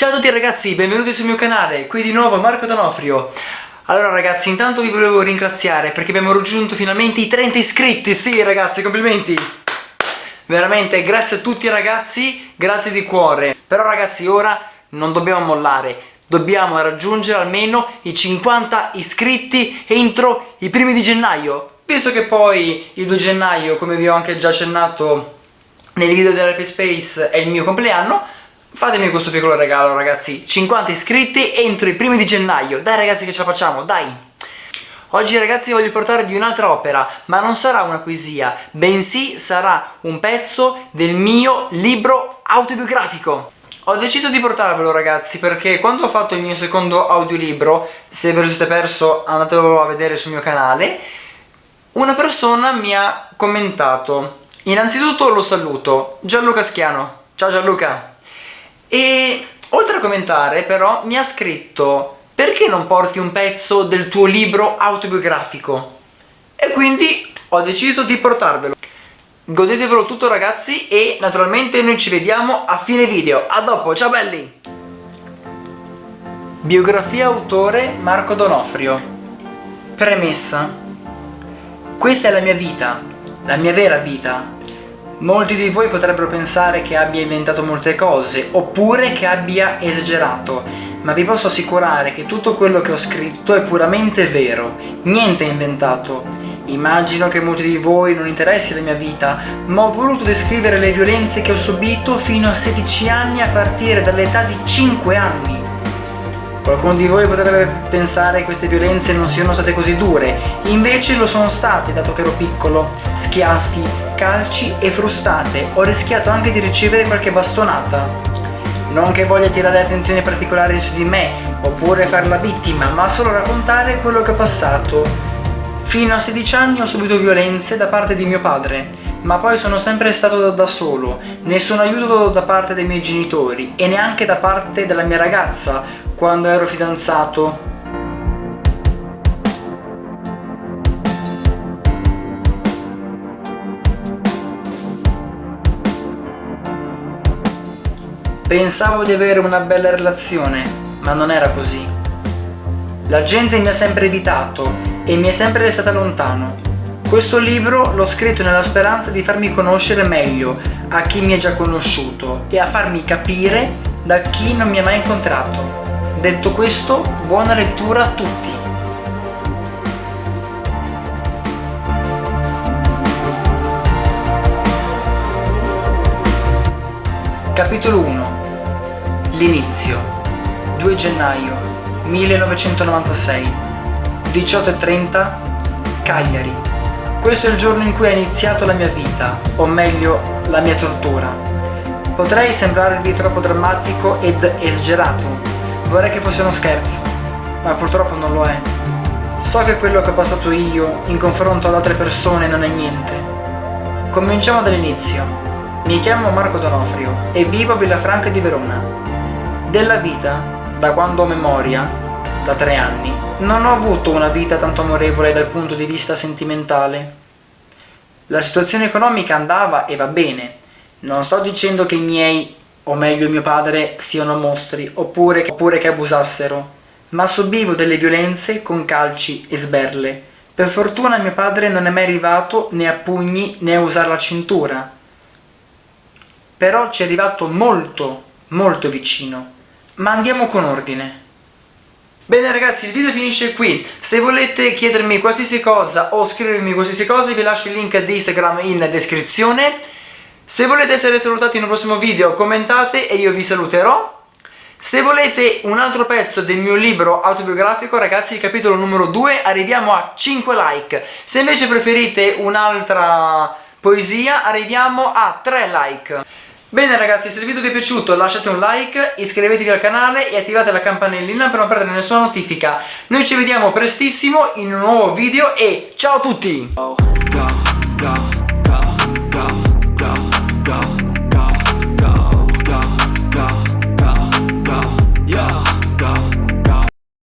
Ciao a tutti ragazzi, benvenuti sul mio canale, qui di nuovo Marco D'Onofrio. Allora ragazzi, intanto vi volevo ringraziare perché abbiamo raggiunto finalmente i 30 iscritti. Sì ragazzi, complimenti. Veramente, grazie a tutti ragazzi, grazie di cuore. Però ragazzi, ora non dobbiamo mollare Dobbiamo raggiungere almeno i 50 iscritti entro i primi di gennaio. Visto che poi il 2 gennaio, come vi ho anche già accennato nel video dell'Happy Space, è il mio compleanno Fatemi questo piccolo regalo ragazzi 50 iscritti entro i primi di gennaio Dai ragazzi che ce la facciamo, dai Oggi ragazzi voglio portarvi un'altra opera Ma non sarà una poesia Bensì sarà un pezzo del mio libro autobiografico ho deciso di portarvelo ragazzi perché quando ho fatto il mio secondo audiolibro, se ve lo siete perso andatelo a vedere sul mio canale, una persona mi ha commentato. Innanzitutto lo saluto, Gianluca Schiano. Ciao Gianluca! E oltre a commentare però mi ha scritto perché non porti un pezzo del tuo libro autobiografico? E quindi ho deciso di portarvelo. Godetevelo tutto ragazzi e naturalmente noi ci vediamo a fine video. A dopo, ciao belli! Biografia autore Marco Donofrio Premessa Questa è la mia vita, la mia vera vita. Molti di voi potrebbero pensare che abbia inventato molte cose, oppure che abbia esagerato, ma vi posso assicurare che tutto quello che ho scritto è puramente vero, niente è inventato. Immagino che molti di voi non interessi la mia vita, ma ho voluto descrivere le violenze che ho subito fino a 16 anni a partire dall'età di 5 anni. Qualcuno di voi potrebbe pensare che queste violenze non siano state così dure, invece lo sono state dato che ero piccolo. Schiaffi, calci e frustate, ho rischiato anche di ricevere qualche bastonata. Non che voglia tirare attenzione particolare su di me, oppure far la vittima, ma solo raccontare quello che ho passato Fino a 16 anni ho subito violenze da parte di mio padre, ma poi sono sempre stato da solo, nessun aiuto da parte dei miei genitori e neanche da parte della mia ragazza quando ero fidanzato. Pensavo di avere una bella relazione, ma non era così. La gente mi ha sempre evitato e mi è sempre restata lontano. Questo libro l'ho scritto nella speranza di farmi conoscere meglio a chi mi è già conosciuto e a farmi capire da chi non mi ha mai incontrato. Detto questo, buona lettura a tutti! Capitolo 1 L'inizio 2 gennaio 1996 18.30 Cagliari. Questo è il giorno in cui è iniziato la mia vita, o meglio, la mia tortura. Potrei sembrarvi troppo drammatico ed esagerato, vorrei che fosse uno scherzo, ma purtroppo non lo è. So che quello che ho passato io in confronto ad altre persone non è niente. Cominciamo dall'inizio. Mi chiamo Marco Donofrio e vivo a Villafranca di Verona. Della vita, da quando ho memoria, da tre anni, non ho avuto una vita tanto amorevole dal punto di vista sentimentale. La situazione economica andava e va bene. Non sto dicendo che i miei, o meglio mio padre, siano mostri, oppure, oppure che abusassero, ma subivo delle violenze con calci e sberle. Per fortuna mio padre non è mai arrivato né a pugni né a usare la cintura. Però ci è arrivato molto, molto vicino. Ma andiamo con ordine. Bene ragazzi il video finisce qui, se volete chiedermi qualsiasi cosa o scrivermi qualsiasi cosa vi lascio il link di Instagram in descrizione. Se volete essere salutati in un prossimo video commentate e io vi saluterò. Se volete un altro pezzo del mio libro autobiografico ragazzi il capitolo numero 2 arriviamo a 5 like. Se invece preferite un'altra poesia arriviamo a 3 like Bene ragazzi, se il video vi è piaciuto lasciate un like, iscrivetevi al canale e attivate la campanellina per non perdere nessuna notifica. Noi ci vediamo prestissimo in un nuovo video e ciao a tutti!